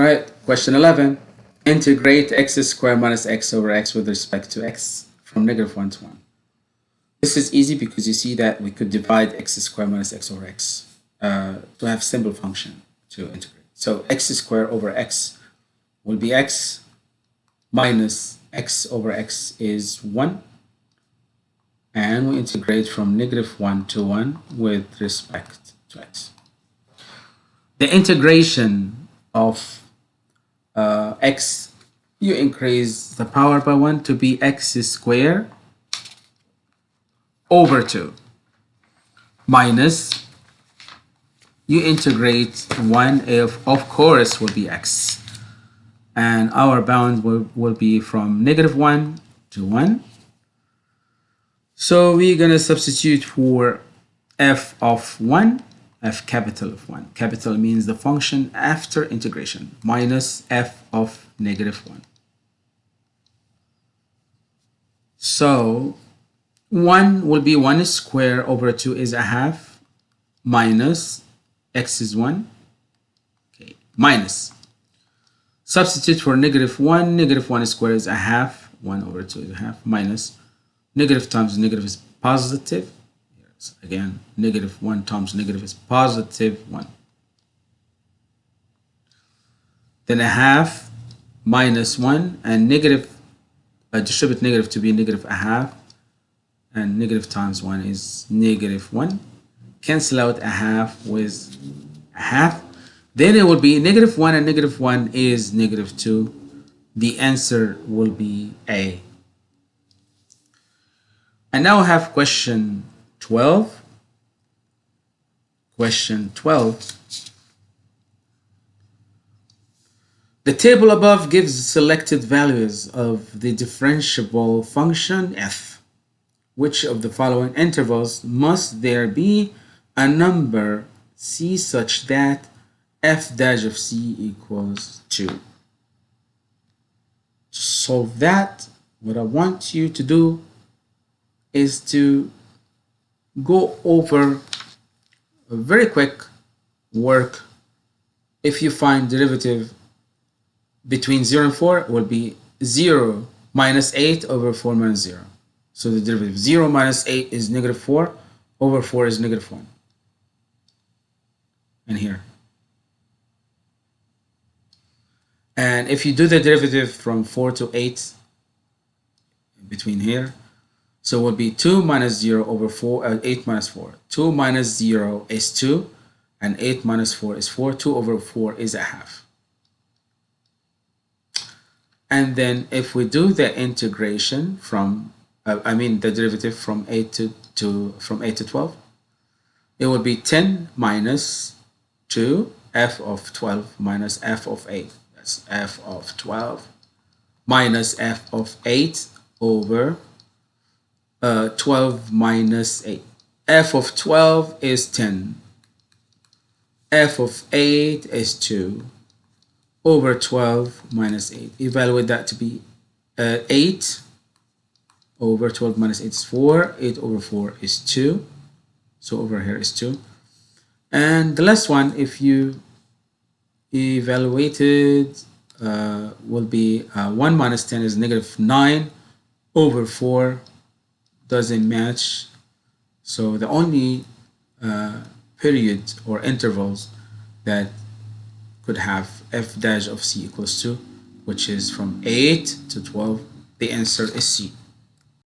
All right, question 11. Integrate x squared minus x over x with respect to x from negative 1 to 1. This is easy because you see that we could divide x squared minus x over x uh, to have simple function to integrate. So x squared over x will be x minus x over x is 1 and we integrate from negative 1 to 1 with respect to x. The integration of uh, x, you increase the power by 1 to be x squared over 2 minus you integrate 1 if of course will be x. And our bound will, will be from negative 1 to 1 so we're going to substitute for f of 1 f capital of 1 capital means the function after integration minus f of negative 1 so 1 will be 1 square over 2 is a half minus x is 1 okay minus. Substitute for negative 1 negative 1 square is a half 1 over 2 is a half minus. Negative times negative is positive yes, again negative 1 times negative is positive 1 then a half minus 1 and negative uh, distribute negative to be negative a half and negative times 1 is negative 1 cancel out a half with a half. Then it will be negative 1 and negative 1 is negative 2 the answer will be A. And now I have question 12 question 12 The table above gives selected values of the differentiable function f. Which of the following intervals must there be a number c such that f dash of c equals 2. To solve that, what I want you to do is to go over a very quick work. If you find derivative between 0 and 4, will be 0 minus 8 over 4 minus 0. So the derivative 0 minus 8 is negative 4 over 4 is negative 1. And here. And if you do the derivative from 4 to 8 between here, so it will be 2 minus 0 over 4, uh, 8 minus 4. 2 minus 0 is 2, and 8 minus 4 is 4. 2 over 4 is a half. And then if we do the integration from uh, I mean the derivative from 8 to, to from 8 to 12 it would be 10 minus 2 f of 12 minus f of 8 that's f of 12 minus f of 8 over uh, 12 minus 8 f of 12 is 10 f of 8 is 2 over 12 minus 8 evaluate that to be uh, 8 over 12 minus 8 is 4 8 over 4 is 2 so over here is 2 and the last one if you evaluated uh, will be uh, 1 minus 10 is negative 9 over 4 doesn't match. So the only uh, period or intervals that could have f dash of c equals 2 which is from 8 to 12 the answer is C